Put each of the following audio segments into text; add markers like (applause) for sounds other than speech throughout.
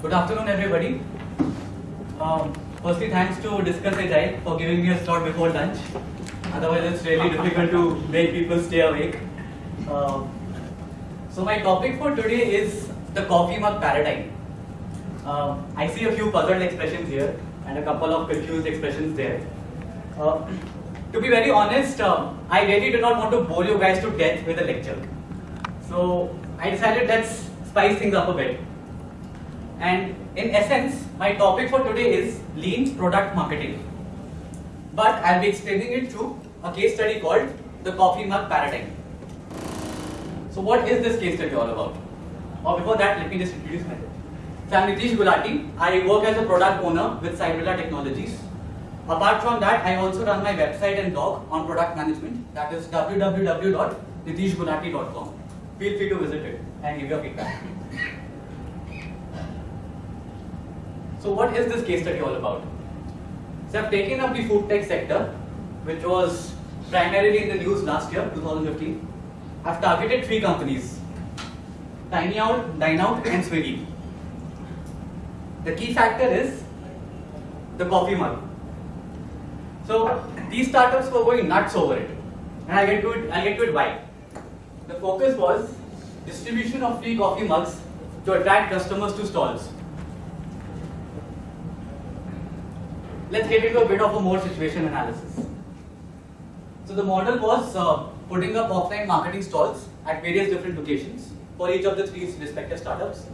Good afternoon, everybody. Um, firstly, thanks to Discuss Agile for giving me a slot before lunch. Otherwise, it's really difficult to make people stay awake. Um, so, my topic for today is the coffee mug paradigm. Um, I see a few puzzled expressions here and a couple of confused expressions there. Uh, to be very honest, uh, I really do not want to bore you guys to death with a lecture. So I decided let's spice things up a bit. And in essence, my topic for today is lean product marketing. But I'll be explaining it through a case study called the coffee mug paradigm. So what is this case study all about? Or before that, let me just introduce myself. So I'm Nitish Gulati. I work as a product owner with Cyberla Technologies. Apart from that, I also run my website and blog on product management. That is www.nitishgulati.com. Feel free to visit it and give your feedback. So what is this case study all about? So I've taken up the food tech sector, which was primarily in the news last year, 2015. I've targeted three companies, Tiny Owl, Dine Out and Swiggy. The key factor is the coffee mug. So these startups were going nuts over it. And I'll get to it, I'll get to it why. The focus was distribution of free coffee mugs to attract customers to stalls. Let's get into a bit of a more situation analysis. So the model was uh, putting up offline marketing stalls at various different locations for each of the three respective startups.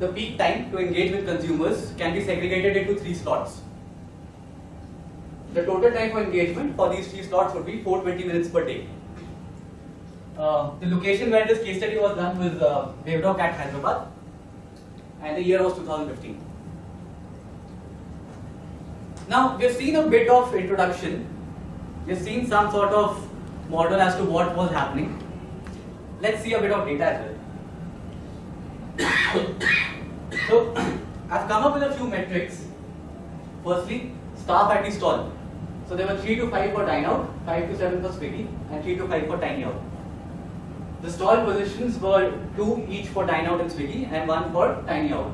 The peak time to engage with consumers can be segregated into three slots. The total time for engagement for these three slots would be 420 minutes per day. Uh, the location where this case study was done was uh, at Hyderabad, and the year was 2015. Now, we've seen a bit of introduction. We've seen some sort of model as to what was happening. Let's see a bit of data as well. (coughs) so, I've come up with a few metrics. Firstly, staff at the stall. So there were 3 to 5 for Dine Out, 5 to 7 for Swiggy, and 3 to 5 for Tiny Owl. The stall positions were 2 each for Dine Out and Swiggy, and 1 for Tiny Owl.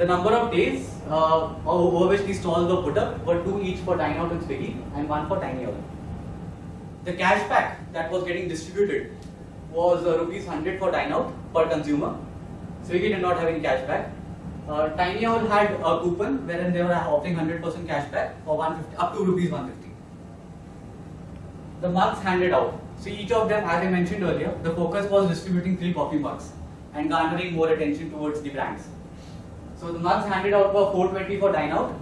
The number of days uh, over which these stalls were put up were 2 each for Dine Out and Swiggy, and 1 for Tiny Owl. The cashback that was getting distributed was uh, rupees 100 for Dine Out per consumer. Swiggy did not have any cashback. Uh, Tiny Owl had a coupon wherein they were offering 100% cashback for 150 up to rupees 150. The mugs handed out. So each of them, as I mentioned earlier, the focus was distributing three coffee mugs and garnering more attention towards the brands. So the mugs handed out were 420 for Dine Out,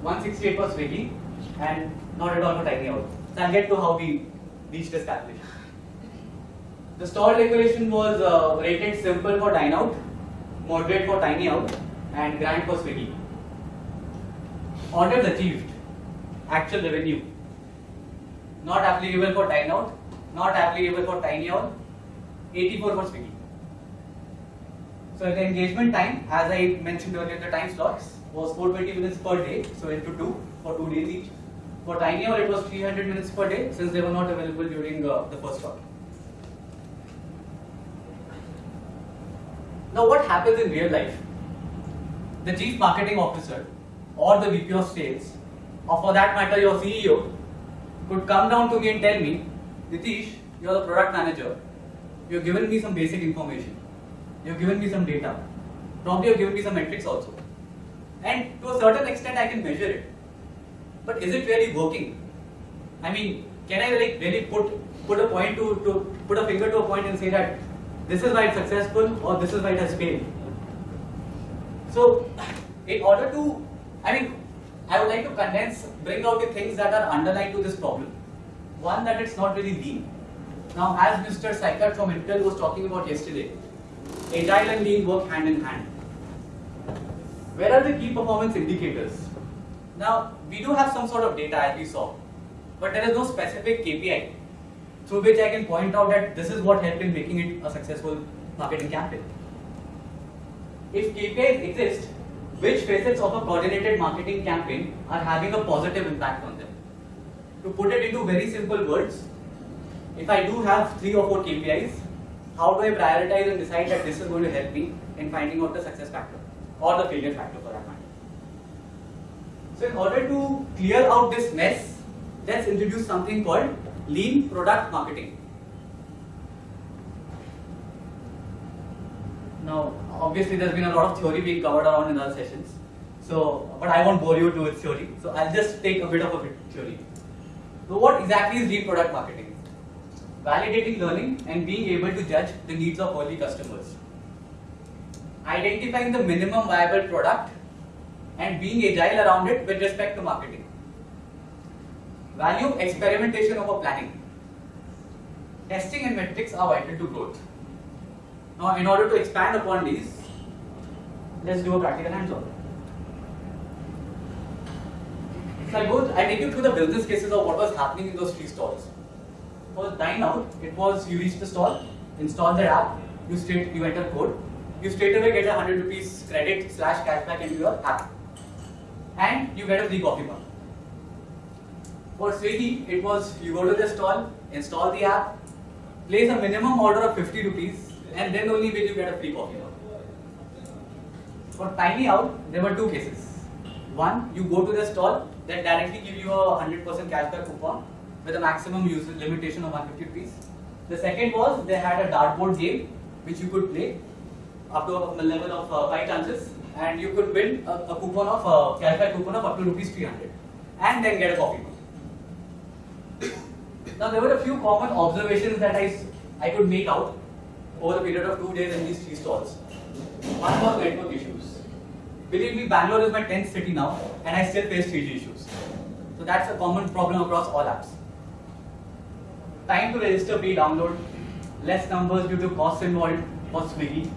168 for Swiggy, and not at all for Tiny Owl. So I'll get to how we reached this calculation. The stall decoration was uh, rated simple for Dine Out, moderate for Tiny Owl, and grand for Swiggy. Orders achieved, actual revenue, not applicable for Dine Out, not applicable for Tiny Owl, 84 for Swiggy. So the engagement time, as I mentioned earlier, the time slots was 420 minutes per day, so into two for two days each. For Tiny Owl, it was 300 minutes per day since they were not available during uh, the first slot. Now, what happens in real life? the chief marketing officer or the VP of sales, or for that matter your CEO, could come down to me and tell me, Nitish, you're the product manager, you've given me some basic information, you've given me some data, probably you've given me some metrics also. And to a certain extent I can measure it. But is it really working? I mean, can I like really put put a point to, to put a finger to a point and say that this is why it's successful or this is why it has failed? So, in order to, I mean, I would like to condense, bring out the things that are underlying to this problem. One, that it's not really lean. Now, as Mr. Seikat from Intel was talking about yesterday, agile and lean work hand in hand. Where are the key performance indicators? Now, we do have some sort of data as we saw, but there is no specific KPI through which I can point out that this is what helped in making it a successful marketing campaign. If KPIs exist, which facets of a coordinated marketing campaign are having a positive impact on them? To put it into very simple words, if I do have three or four KPIs, how do I prioritize and decide that this is going to help me in finding out the success factor? or the failure factor for that matter. So in order to clear out this mess, let's introduce something called lean product marketing. Now, obviously there's been a lot of theory being covered around in other sessions. So, but I won't bore you to its theory. So I'll just take a bit of a bit theory. So what exactly is lean product marketing? Validating learning and being able to judge the needs of early customers. Identifying the minimum viable product and being agile around it with respect to marketing. Value experimentation over planning. Testing and metrics are vital to growth. Now, in order to expand upon these, let's do a practical hands-on. So I go, I take you through the business cases of what was happening in those three stalls. For dine out, it was you reach the stall, install the app, you straight you enter code, you straight away get a hundred rupees credit slash cashback into your app, and you get a free coffee mug. For Swiggy, it was you go to the stall, install the app, place a minimum order of 50 rupees, and then only will you get a free coffee mug. For Tiny Owl, there were two cases. One, you go to the stall, that directly give you a 100% cashback coupon with a maximum use limitation of 150 rupees. The second was they had a dartboard game which you could play up to a level of uh, 5 chances and you could win a, a coupon of uh, cashback coupon of up to rupees 300 and then get a coffee Now there were a few common observations that I, I could make out over the period of two days in these three stalls. One was network issues. Believe me, Bangalore is my 10th city now, and I still face 3G issues. So that's a common problem across all apps. Time to register pre-download, less numbers due to costs involved for Swiggy,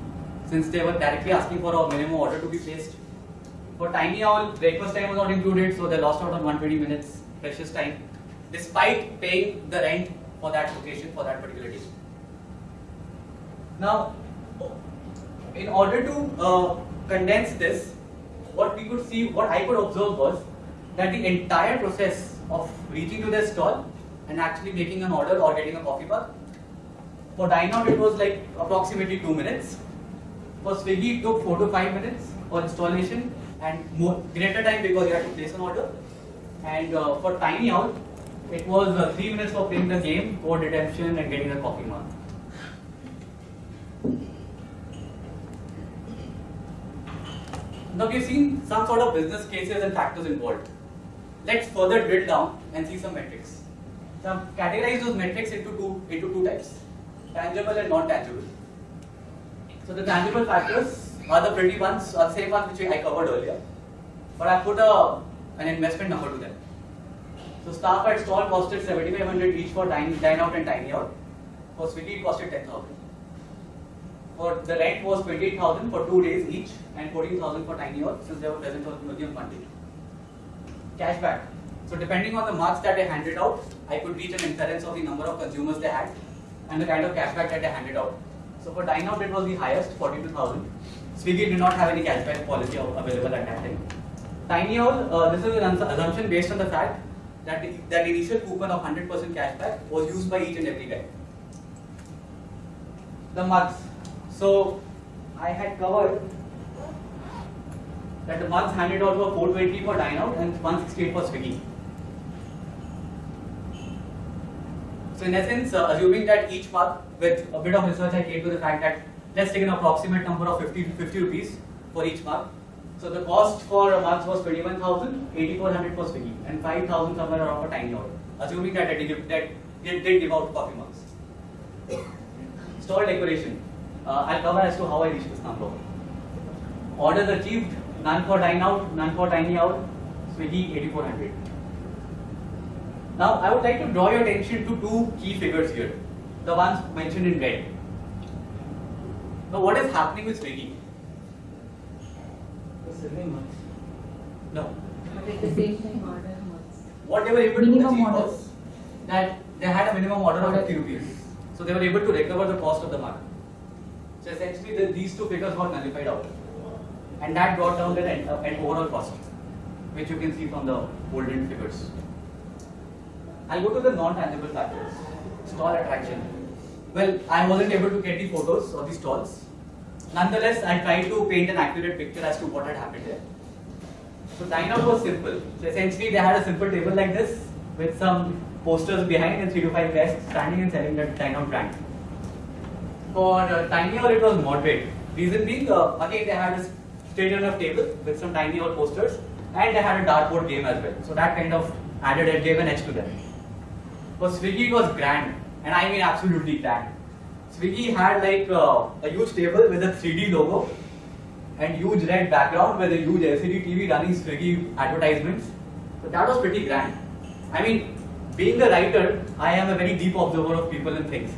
since they were directly asking for a minimum order to be placed. For Tiny Owl, breakfast time was not included, so they lost out on 120 minutes precious time, despite paying the rent for that location for that particular day. Now, in order to uh, condense this, what we could see, what I could observe was that the entire process of reaching to the stall and actually making an order or getting a coffee mug, for dine out it was like approximately 2 minutes. For Swiggy it took 4 to 5 minutes for installation and more, greater time because you had to place an order. And uh, for Tiny Owl, it was uh, 3 minutes for playing the game, code redemption and getting a coffee mug. Now we've seen some sort of business cases and factors involved. Let's further drill down and see some metrics. Now categorize those metrics into two, into two types, tangible and non-tangible. So the tangible factors are the pretty ones, or the same ones which I covered earlier. But I put a, an investment number to them. So staff at stall costed 7500 each for dine, dine out and Tiny Owl. For Swiggy it costed 10000 for the rent was 28,000 for two days each and 14,000 for tiny hours since they were present on Monday. Cashback. So depending on the marks that they handed out, I could reach an inference of the number of consumers they had and the kind of cashback that they handed out. So for dine out it was the highest, 42,000. Swiggy did not have any cashback policy available at that time. Tiny Owl, uh, this is an assumption based on the fact that that initial coupon of 100% cashback was used by each and every guy. The mugs. So I had covered that the mugs handed out were 420 for dine out and 168 for Swiggy. So in essence, uh, assuming that each mug, with a bit of research, I came to the fact that let's take an approximate number of 50, 50 rupees for each mug. So the cost for mugs was 21,000, 8,400 for Swiggy, and 5,000 somewhere around for Tiny Owl. Assuming that they did, that they did give out coffee mugs. (coughs) Store decoration. Uh, I'll cover as to how I reached this number. Orders achieved, none for dine out, none for Tiny Owl, Swiggy 8400. Now I would like to draw your attention to two key figures here, the ones mentioned in red. Now what is happening with Swiggy? No. At the same time, order was. What they were able to achieve order. was that they had a minimum order of 50 rupees. So they were able to recover the cost of the mark. So essentially the, these two figures got nullified out. And that brought down the end, uh, end overall cost, which you can see from the golden figures. I'll go to the non-tangible factors. Stall attraction. Well, I wasn't able to get the photos of the stalls. nonetheless, I tried to paint an accurate picture as to what had happened there. So dine out was simple. So essentially, they had a simple table like this with some posters behind and three to five guys standing and selling dine out brand. For uh, Tiny Owl, it was moderate. Reason being, uh, again, they had a straight enough table with some Tiny Owl posters and they had a dartboard game as well. So that kind of added a gave an edge to them. For Swiggy, it was grand, and I mean absolutely grand. Swiggy had like uh, a huge table with a 3D logo and huge red background with a huge LCD TV running Swiggy advertisements. So that was pretty grand. I mean, being a writer, I am a very deep observer of people and things.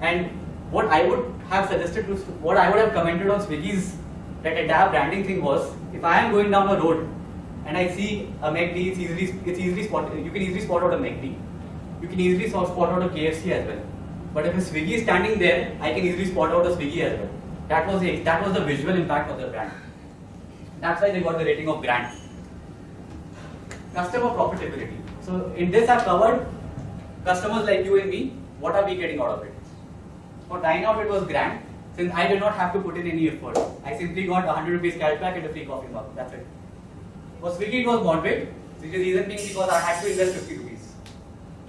And what I would have suggested to, what I would have commented on Swiggy's that entire branding thing was, if I am going down a road and I see a McD, it's easily, it's easily spot, you can easily spot out a McD. You can easily spot out a KFC as well. But if a Swiggy is standing there, I can easily spot out a Swiggy as well. That was the, that was the visual impact of the brand. That's why they got the rating of brand. Customer profitability. So in this I've covered customers like you and me, what are we getting out of it? For Dine Out it was grand, since I did not have to put in any effort. I simply got 100 rupees cashback and a free coffee mug, that's it. For Swiggy it was moderate, which is reason being because I had to invest 50 rupees.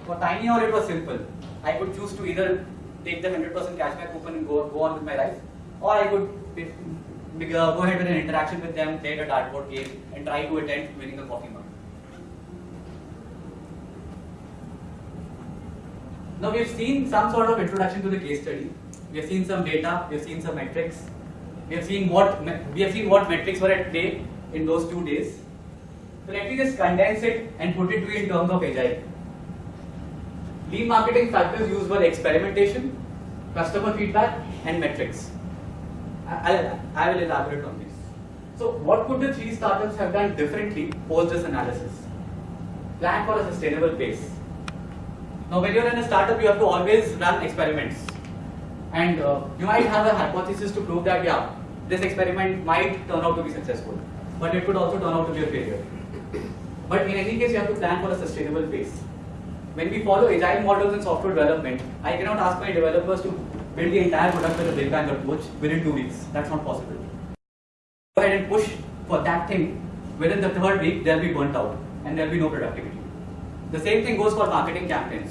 For Tiny Owl it was simple. I could choose to either take the 100% cashback coupon and go, go on with my life, or I could go ahead with an interaction with them, play a dartboard game, and try to attend winning a coffee mug. Now we have seen some sort of introduction to the case study. We have seen some data, we have seen some metrics. We have seen what we have seen what metrics were at play in those two days. So let me just condense it and put it to you in terms of agile. Lean marketing factors used were experimentation, customer feedback, and metrics. I'll, I will elaborate on this. So what could the three startups have done differently post this analysis? Plan for a sustainable pace. Now when you're in a startup, you have to always run experiments. And uh, you might have a hypothesis to prove that, yeah, this experiment might turn out to be successful. But it could also turn out to be a failure. But in any case, you have to plan for a sustainable pace. When we follow agile models in software development, I cannot ask my developers to build the entire product with a big bang approach within two weeks. That's not possible. Go ahead and push for that thing. Within the third week, they'll be burnt out and there'll be no productivity. The same thing goes for marketing campaigns.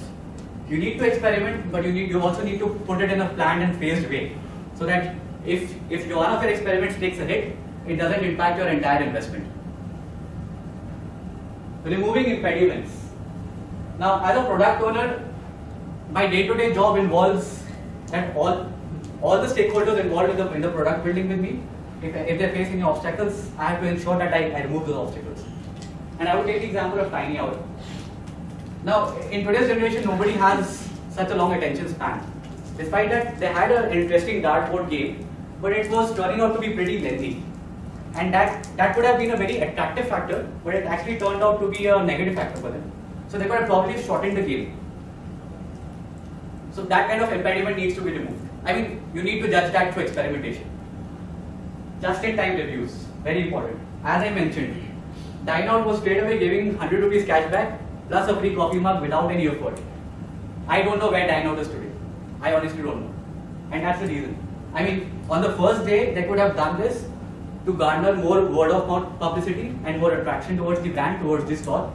You need to experiment, but you need you also need to put it in a planned and phased way, so that if if one of your experiments takes a hit, it doesn't impact your entire investment. Removing impediments. Now, as a product owner, my day-to-day job involves that all all the stakeholders involved in the, in the product building with me, if, if they face any obstacles, I have to ensure that I, I remove those obstacles. And I would take the example of Tiny Owl. Now, in today's generation, nobody has such a long attention span. Despite that, they had an interesting dartboard game, but it was turning out to be pretty lengthy. And that, that could have been a very attractive factor, but it actually turned out to be a negative factor for them. So they could have probably shortened the game. So that kind of impediment needs to be removed. I mean, you need to judge that through experimentation. Just-in-time reviews, very important. As I mentioned, Dine was straight away giving 100 rupees cashback plus a free coffee mug without any effort. I don't know where Dine is today. I honestly don't know. And that's the reason. I mean, on the first day, they could have done this to garner more word of mouth publicity and more attraction towards the brand, towards the store.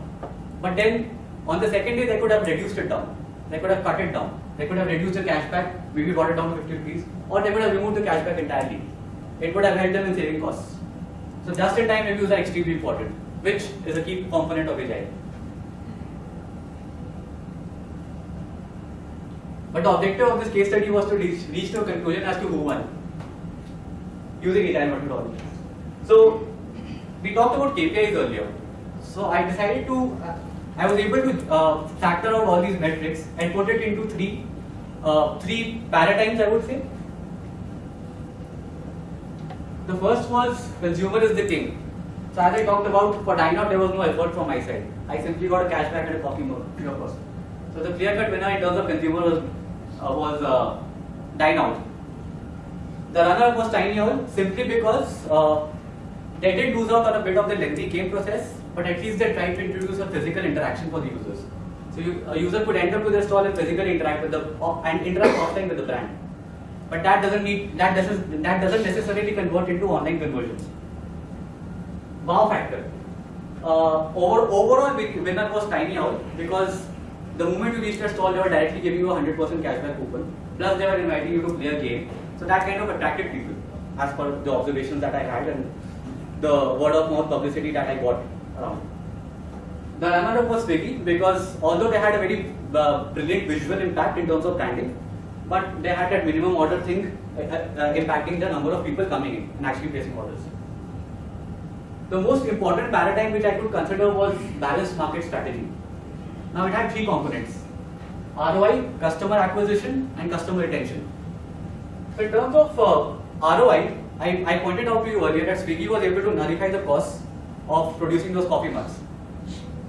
But then, on the second day, they could have reduced it down. They could have cut it down. They could have reduced the cashback, maybe brought it down to 50 rupees, or they could have removed the cashback entirely. It would have helped them in saving costs. So just-in-time reviews are extremely important, which is a key component of Agile. But the objective of this case study was to reach, reach to a conclusion as to who won using agile methodology. So we talked about KPIs earlier. So I decided to, I was able to uh, factor out all these metrics and put it into three, uh, three paradigms I would say. The first was consumer is the king. So as I talked about for Dine Out, there was no effort from my side. I simply got a cashback and a coffee mug, of cost. So the clear-cut winner in terms of consumer was, uh, was uh, Dine Out. The runner up was Tiny Owl simply because uh, they did lose out on a bit of the lengthy game process, but at least they try to introduce a physical interaction for the users. So you, a user could enter to the stall and physically interact with the and interact offline with the brand. but that doesn't need that doesn't that doesn't necessarily convert into online conversions. Wow factor. Uh, over, overall win- winner was Tiny Owl because the moment you reached their stall, they were directly giving you a 100% cashback coupon. Plus, they were inviting you to play a game. So that kind of attracted people, as per the observations that I had and the word of mouth publicity that I got The runner-up was Swiggy because although they had a very uh, brilliant visual impact in terms of branding, but they had that minimum order thing uh, uh, impacting the number of people coming in and actually placing orders. The most important paradigm which I could consider was balanced market strategy. Now it had three components ROI, customer acquisition, and customer retention. So, in terms of uh, ROI, I, I pointed out to you earlier that Swiggy was able to nullify the cost of producing those coffee mugs.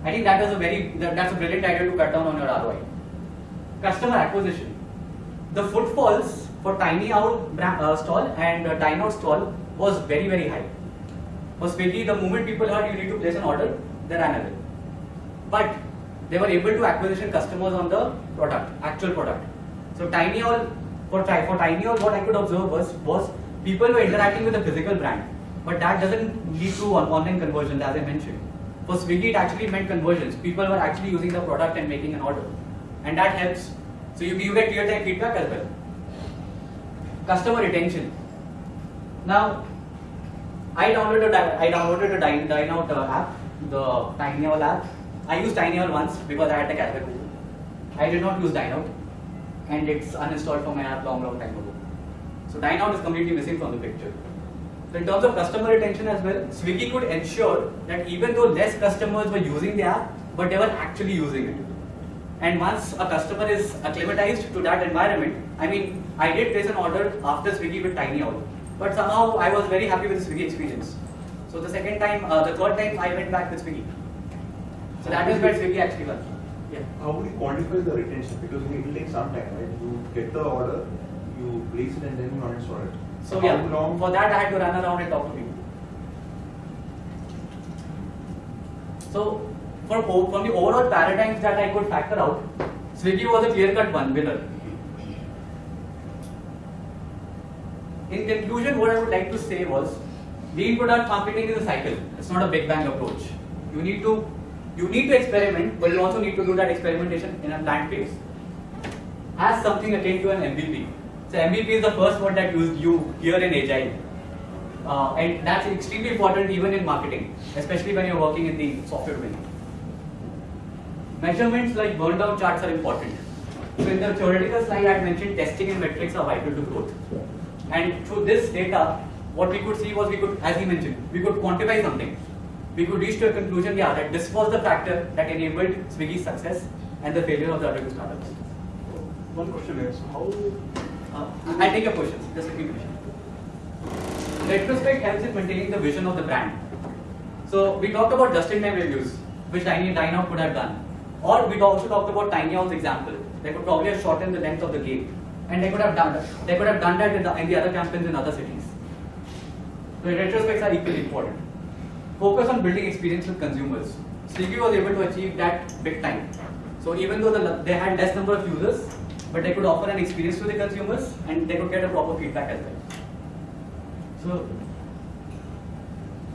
I think that is a very that, that's a brilliant idea to cut down on your ROI. Customer acquisition. The footfalls for Tiny Owl uh, stall and uh, Dine Out stall was very very high. For Swiggy, the moment people heard you need to place an order, they ran away. But they were able to acquisition customers on the product, actual product. So Tiny Owl, for, for Tiny Owl, what I could observe was, was people were interacting with the physical brand. But that doesn't lead to on- online conversions as I mentioned. For Swiggy, it actually meant conversions. People were actually using the product and making an order. And that helps. So you, you get real-time feedback as well. Customer retention. Now, I downloaded a, I downloaded a Dine, Dine Out uh, app, the Tiny Owl app. I used Tiny Owl once because I had the cashback coupon. I did not use Dine Out, and it's uninstalled from my app long, long time ago. So Dine Out is completely missing from the picture. So in terms of customer retention as well, Swiggy could ensure that even though less customers were using the app, but they were actually using it. And once a customer is acclimatized to that environment, I mean, I did place an order after Swiggy with Tiny Owl, but somehow I was very happy with the Swiggy experience. So the second time, uh, the third time, I went back with Swiggy. So that is where Swiggy actually was. Yeah. How would you quantify the retention? Because it will take some time, right? You get the order, you it and then you uninstall it. So How yeah, long? for that I had to run around and talk to people. So for, from the overall paradigms that I could factor out, Swiggy was a clear-cut one winner. In conclusion, what I would like to say was, lean product marketing is a cycle. It's not a big bang approach. You need to you need to experiment, but you also need to do that experimentation in a planned phase. As something akin to an MVP. So MVP is the first word that you, you hear in Agile. Uh, and that's extremely important even in marketing, especially when you're working in the software domain. Measurements like burn down charts are important. So in the theoretical slide I mentioned testing and metrics are vital to growth. And through this data, what we could see was we could, as he mentioned, we could quantify something. We could reach to a conclusion, yeah, that this was the factor that enabled Swiggy's success and the failure of the other two startups. One question is, how, Uh, I'll take your questions, just let me finish. Retrospect helps in maintaining the vision of the brand. So we talked about just-in-time reviews, which Tiny Dine could have done. Or we also talked about Tiny example. They could probably have shortened the length of the game. And they could have done that. They could have done that in the, in the other campaigns in other cities. So retrospects are equally important. Focus on building experience with consumers. Swiggy was able to achieve that big time. So even though the, they had less number of users, but they could offer an experience to the consumers and they could get a proper feedback as well. So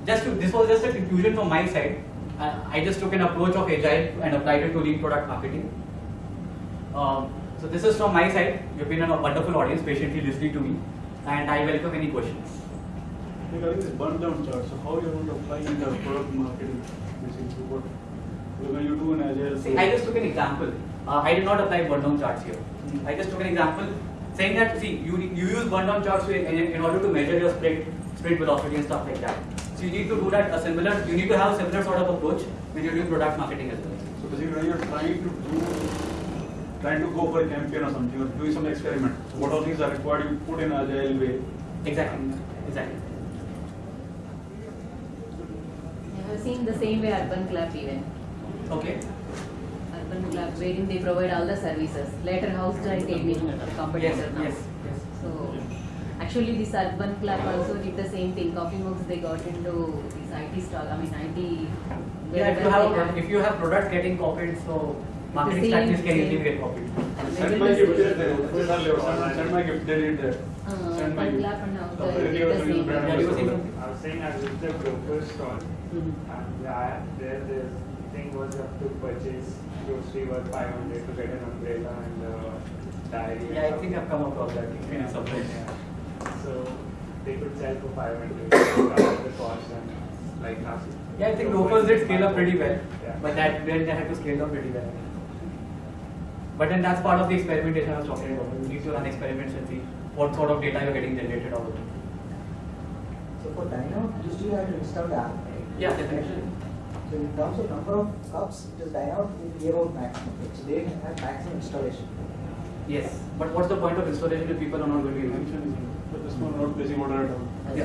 just to, this was just a conclusion from my side. Uh, I just took an approach of agile and applied it to lean product marketing. Um, so this is from my side. You've been a wonderful audience, patiently listening to me, and I welcome any questions. regarding this burn down chart, so how you're going to apply in the product marketing, basically what, when you do an agile. See, I just took an example. Uh, I did not apply burn down charts here. I just took an example saying that see you you use burn down charts in, in order to measure your sprint sprint velocity and stuff like that. So you need to do that a similar. You need to have a similar sort of approach when you're doing product marketing as well. So basically when you're trying to do, trying to go for a campaign or something, or doing some experiment, so what all things are required, you put in agile way. Exactly. Exactly. I have seen the same way UrbanClap even. Okay. UrbanClap wherein they provide all the services. Later house joint gaming competitor Yes. now. Yes. Yes. So actually this UrbanClap also did the same thing. Coffee mugs they got into this IT stall. I mean IT. Yeah, if you have they a, if you have product getting copied, so marketing same- strategies can same. easily get copied. Send my gift there, there. Send send my gift, they did there. Uh, Send my gift. clap and now The the- the original same. Yeah, saying I was saying I visited the broker store Mhm. and yeah, there the thing was you have to purchase grocery worth five hundred to get an umbrella and uh, diary. Yeah, I think I've come across that in Yeah. subway. Yeah. So they could sell for five hundred, cover the cost and like half. Yeah, I think Grofers did scale up pretty well, Yeah. but that then they had to scale down pretty well. But then that's part of the experimentation I was talking about. You need to run experiments and see what sort of data you're getting generated out of it. So for Dino, you still have to install the app, right? Yeah, definitely. So in terms of number of cups, it is Dino will give out maximum, right? so they have maximum installation. Yes, but what's the point of installation if people are not going to use it? But this one not placing order at all. Yeah.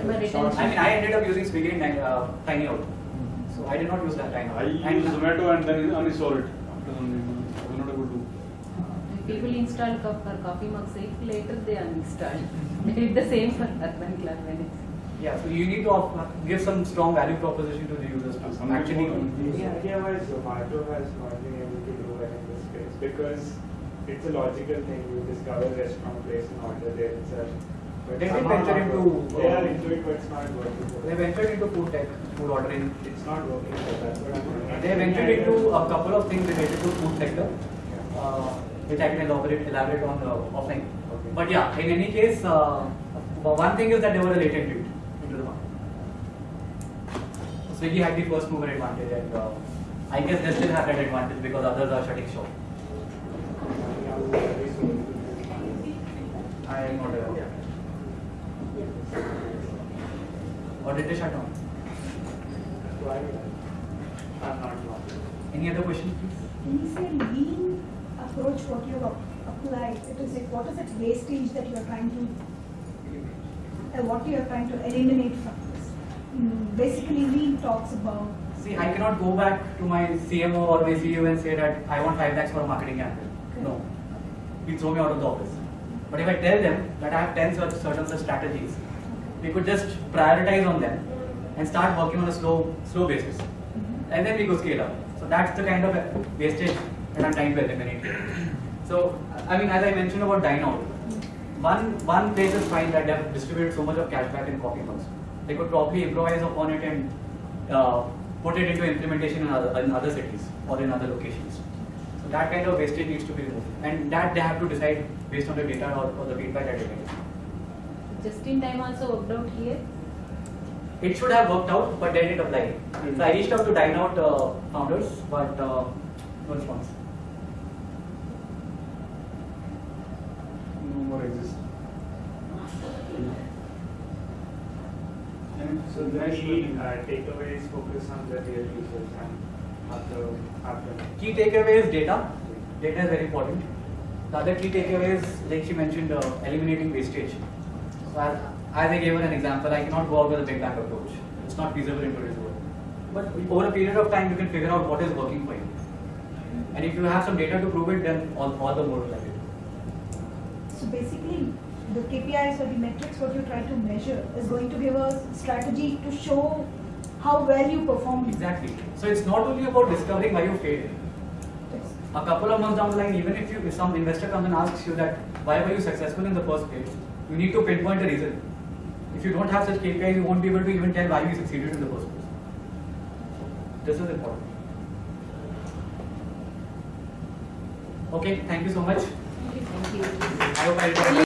I mean, I ended up using Swiggy and uh, Tiny Owl, so I did not use that Tiny Owl. I use And- Zomato and then uninstall it after some time. I was not able to. When People install cup for coffee mugs, eight later they uninstall. (laughs) They did the same for UrbanClap when it's. Yeah, so you need to offer, give some strong value proposition to the users to Some actually. people- The idea was Zomato has not been able to do well in this space because it's a logical thing. You discover a restaurant place and order there itself. But They did somehow venture into. They are uh, into it, but it's not working. for They ventured into food tech, food ordering. It's not working. So that's what I'm doing. They ventured into a couple of things related to food sector, uh, which I can elaborate, elaborate on uh, offline. Okay. But yeah, in any case, uh, one thing is that they were a latent lead into the market. Swiggy had the first mover advantage, and uh, I guess they still have that advantage because others are shutting shop. Yeah. I am not aware. Or did they shut down? I'm not. Any other questions, please? When you say lean approach, what you have applied, it is like, what is that wastage that you are trying to, uh, what you are trying to eliminate from Mm, basically, lean talks about, See, I cannot go back to my CMO or my CEO and say that I want 5 lakhs for a marketing campaign. No. He'll throw me out of the office. But if I tell them that I have 10 such certain such strategies, we could just prioritize on them and start working on a slow, slow basis. Mm-hmm. And then we go scale up. So that's the kind of wastage that I'm trying to eliminate. So, I mean, as I mentioned about Dine Out, mm. one, one place is fine that they've distributed so much of cashback in coffee mugs. They could probably improvise upon it and uh, put it into implementation in other, in other cities or in other locations. So that kind of wastage needs to be removed. And that they have to decide based on the data or, or the feedback that they get. Just in time also worked out here. It should have worked out, but they didn't apply. So I reached out to Dine Out uh, founders, but uh, no response. No more exist. And So the key uh, takeaways focus on the real users and have the, have the. Key takeaway is data. Data is very important. The other key takeaway is, like she mentioned, uh, eliminating wastage. So as, as I gave her an example, I cannot go out with a big bang approach. It's not feasible in today's world. But over a period of time, you can figure out what is working for you. And if you have some data to prove it, then all, all the more like it. so basically, the KPIs or the metrics, what you try to measure is going to give a strategy to show how well you perform. Exactly. So it's not only about discovering why you failed. Yes. A couple of months down the line, even if you if some investor comes and asks you that why were you successful in the first place, you need to pinpoint the reason. If you don't have such KPIs, you won't be able to even tell why you succeeded in the first place. This is important. Okay, thank you so much. Thank you. I hope I